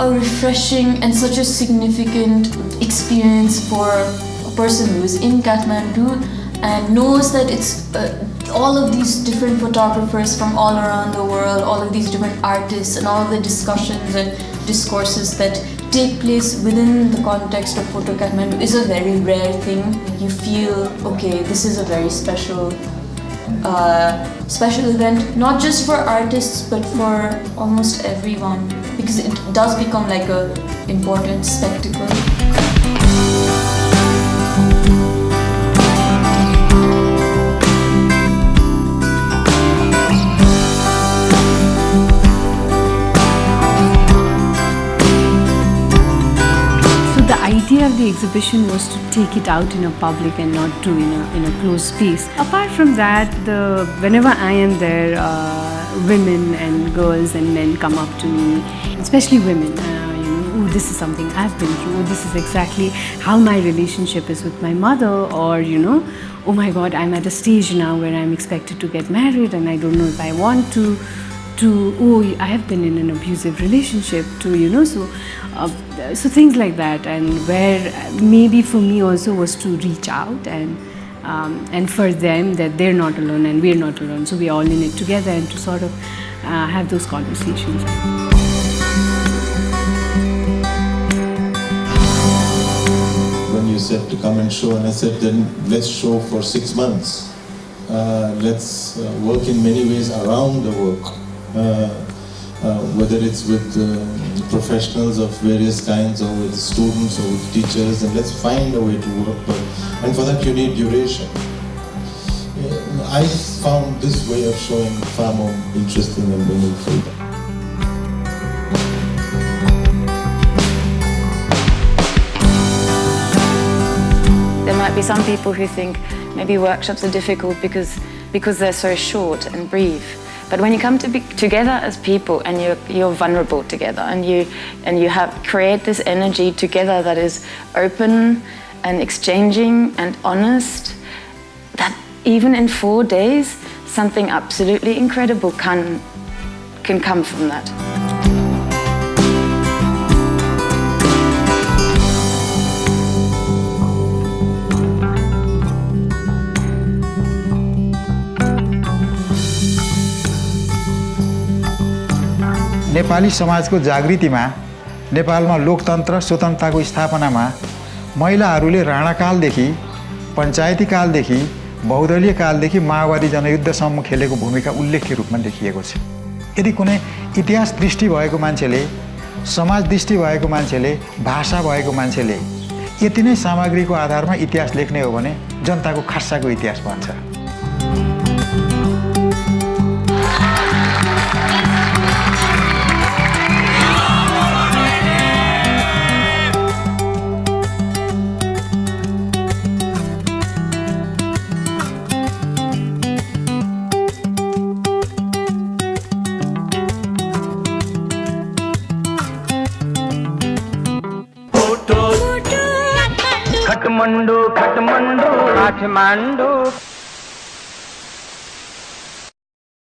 a refreshing and such a significant experience for a person who is in Kathmandu and knows that it's uh, all of these different photographers from all around the world, all of these different artists and all of the discussions and discourses that take place within the context of Photo Kathmandu is a very rare thing. You feel, okay, this is a very special uh, special event, not just for artists but for almost everyone because it does become like a important spectacle. The exhibition was to take it out in a public and not do in a in a closed space. Apart from that, the whenever I am there, uh, women and girls and men come up to me, especially women. Uh, you know, oh, this is something I've been through. Oh, this is exactly how my relationship is with my mother, or you know, oh my God, I'm at a stage now where I'm expected to get married and I don't know if I want to to oh i have been in an abusive relationship to you know so uh, so things like that and where maybe for me also was to reach out and um, and for them that they're not alone and we're not alone. So we're all in it together and to sort of uh, have those conversations. When you said to come and show, and I said, then let's show for six months. Uh, let's uh, work in many ways around the work, whether it's with uh, professionals of various kinds, or with students, or with teachers, and let's find a way to work. But, and for that, you need duration. Uh, I found this way of showing far more interesting and meaningful. There might be some people who think maybe workshops are difficult because, because they're so short and brief. But when you come to be together as people and you're, you're vulnerable together and you, and you have, create this energy together that is open and exchanging and honest, that even in four days, something absolutely incredible can, can come from that. Nepali समाजको जागृतिमा नेपालमा लोकतन्त्र स्वतन्त्रताको स्थापनामा महिलाहरूले राणाकालदेखि पञ्चायती कालदेखि बहुदलीय कालदेखि माओवादी जनयुद्धसम्म खेलेको भूमिका उल्लेख्य रूपमा देखिएको छ। यदि कुनै इतिहास दृष्टि भएको मान्छेले समाज दृष्टि भएको मान्छेले भाषा भएको मान्छेले यति नै सामग्रीको आधारमा इतिहास लेख्ने हो भने जनताको खासाको इतिहास भन्छ खटमंडू खटमंडू। काठमांडू